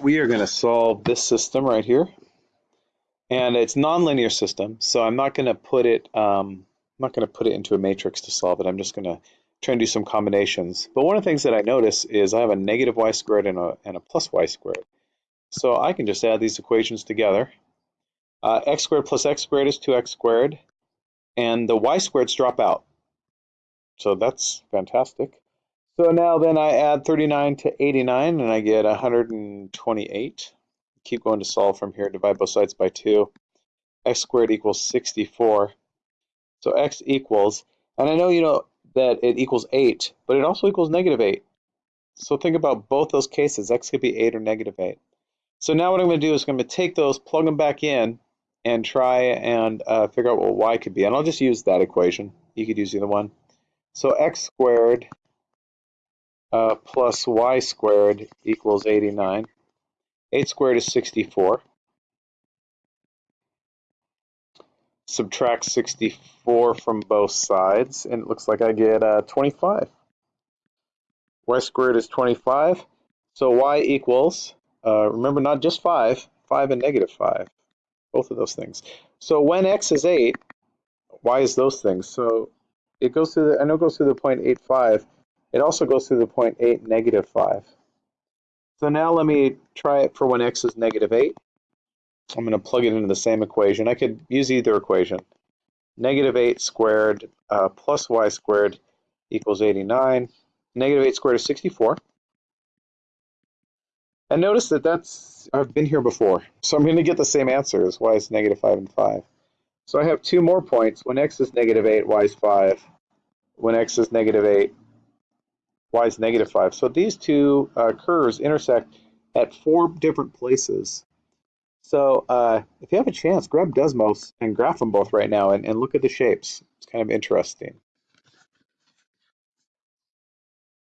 we are going to solve this system right here. And it's nonlinear system, so I'm not going to put it um, I'm not going to put it into a matrix to solve it. I'm just going to try and do some combinations. But one of the things that I notice is I have a negative y squared and a, and a plus y squared. So I can just add these equations together. Uh, x squared plus x squared is 2x squared, and the y squareds drop out. So that's fantastic. So now then I add 39 to 89 and I get 128. Keep going to solve from here, divide both sides by 2. x squared equals 64. So x equals, and I know you know that it equals 8, but it also equals negative 8. So think about both those cases. x could be 8 or negative 8. So now what I'm going to do is I'm going to take those, plug them back in, and try and uh, figure out what y could be. And I'll just use that equation. You could use either one. So x squared uh, plus y squared equals 89. 8 squared is 64. Subtract 64 from both sides, and it looks like I get uh, 25. y squared is 25, so y equals, uh, remember not just 5, 5 and negative 5, both of those things. So when x is 8, y is those things. So it goes through the, I know it goes through the point 85, it also goes through the point 8, negative 5. So now let me try it for when x is negative 8. I'm going to plug it into the same equation. I could use either equation. Negative 8 squared uh, plus y squared equals 89. Negative 8 squared is 64. And notice that that's, I've been here before. So I'm going to get the same answer as y is negative 5 and 5. So I have two more points. When x is negative 8, y is 5. When x is negative 8, y is negative 5. So these two uh, curves intersect at four different places. So uh, if you have a chance, grab Desmos and graph them both right now and, and look at the shapes. It's kind of interesting.